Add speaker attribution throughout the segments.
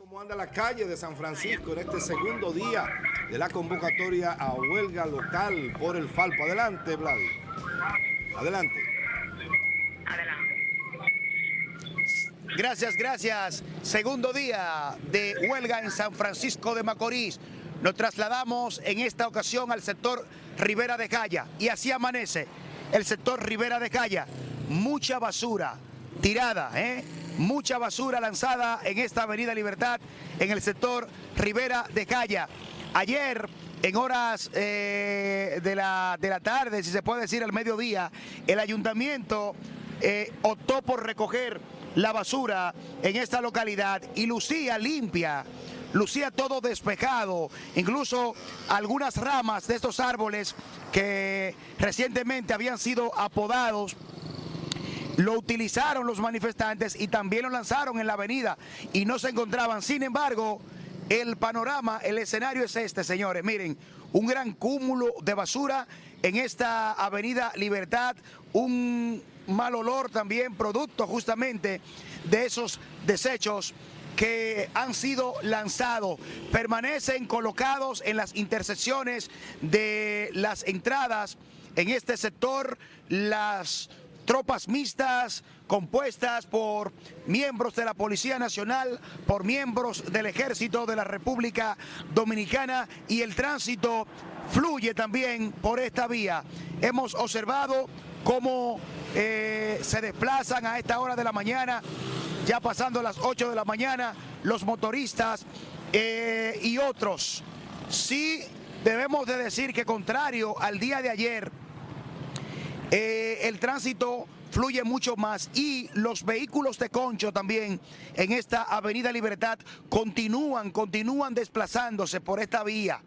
Speaker 1: ¿Cómo anda la calle de San Francisco en este segundo día de la convocatoria a huelga local por el Falpo? Adelante, Vladi. Adelante.
Speaker 2: Gracias, gracias. Segundo día de huelga en San Francisco de Macorís. Nos trasladamos en esta ocasión al sector Rivera de Calla y así amanece el sector Rivera de Calla. Mucha basura tirada, ¿eh? mucha basura lanzada en esta avenida Libertad en el sector Rivera de Calla. Ayer en horas eh, de, la, de la tarde, si se puede decir al mediodía, el ayuntamiento eh, optó por recoger la basura en esta localidad y lucía limpia, lucía todo despejado, incluso algunas ramas de estos árboles que recientemente habían sido apodados lo utilizaron los manifestantes y también lo lanzaron en la avenida y no se encontraban. Sin embargo, el panorama, el escenario es este, señores. Miren, un gran cúmulo de basura en esta avenida Libertad, un mal olor también, producto justamente de esos desechos que han sido lanzados, permanecen colocados en las intersecciones de las entradas en este sector, las tropas mixtas compuestas por miembros de la Policía Nacional, por miembros del Ejército de la República Dominicana y el tránsito fluye también por esta vía. Hemos observado cómo eh, se desplazan a esta hora de la mañana, ya pasando las 8 de la mañana, los motoristas eh, y otros. Sí debemos de decir que contrario al día de ayer, eh, el tránsito fluye mucho más y los vehículos de concho también en esta avenida Libertad continúan, continúan desplazándose por esta vía.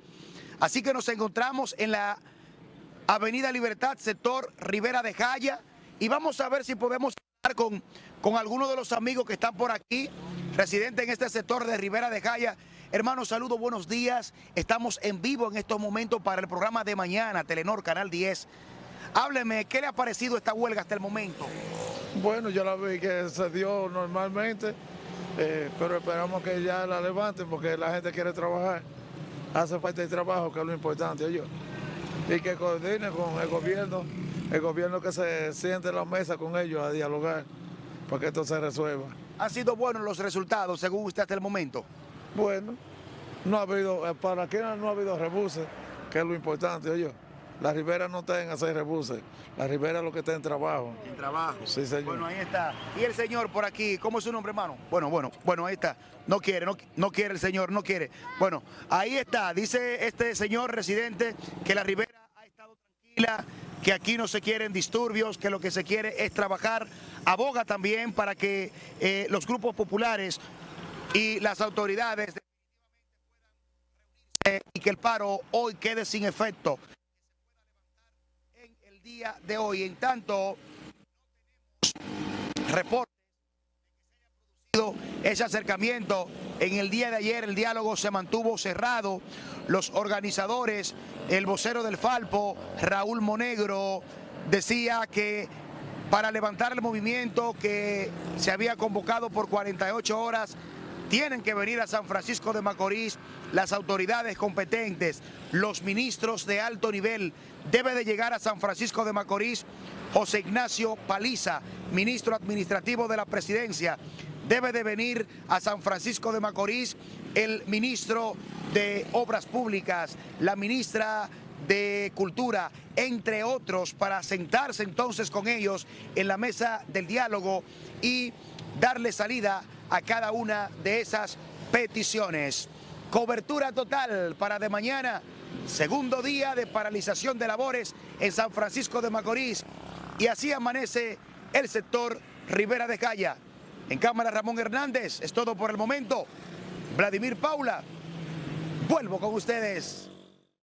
Speaker 2: Así que nos encontramos en la avenida Libertad, sector Rivera de Jaya y vamos a ver si podemos hablar con, con algunos de los amigos que están por aquí, residentes en este sector de Rivera de Jaya. Hermanos, saludos, buenos días. Estamos en vivo en estos momentos para el programa de mañana, Telenor, Canal 10. Hábleme, ¿qué le ha parecido esta huelga hasta el momento?
Speaker 3: Bueno, yo la vi que se dio normalmente, eh, pero esperamos que ya la levanten porque la gente quiere trabajar. Hace falta el trabajo, que es lo importante, yo. Y que coordine con el gobierno, el gobierno que se siente en la mesa con ellos a dialogar para que esto se resuelva.
Speaker 2: ¿Han sido buenos los resultados según usted hasta el momento?
Speaker 3: Bueno, no ha habido, eh, para aquí no ha habido rebuses, que es lo importante, yo. La Ribera no está en hacer rebuses, la Ribera es lo que está en trabajo.
Speaker 2: En trabajo.
Speaker 3: Sí, señor.
Speaker 2: Bueno, ahí está. Y el señor por aquí, ¿cómo es su nombre, hermano? Bueno, bueno, bueno, ahí está. No quiere, no, no quiere el señor, no quiere. Bueno, ahí está. Dice este señor residente que la Ribera ha estado tranquila, que aquí no se quieren disturbios, que lo que se quiere es trabajar. Aboga también para que eh, los grupos populares y las autoridades y que el paro hoy quede sin efecto día de hoy. En tanto, producido ese acercamiento. En el día de ayer el diálogo se mantuvo cerrado. Los organizadores, el vocero del Falpo, Raúl Monegro, decía que para levantar el movimiento que se había convocado por 48 horas, tienen que venir a San Francisco de Macorís las autoridades competentes, los ministros de alto nivel. Debe de llegar a San Francisco de Macorís José Ignacio Paliza, ministro administrativo de la presidencia. Debe de venir a San Francisco de Macorís el ministro de Obras Públicas, la ministra de Cultura, entre otros, para sentarse entonces con ellos en la mesa del diálogo y darle salida a cada una de esas peticiones. Cobertura total para de mañana, segundo día de paralización de labores en San Francisco de Macorís. Y así amanece el sector Rivera de Calla. En cámara Ramón Hernández, es todo por el momento. Vladimir Paula, vuelvo con ustedes.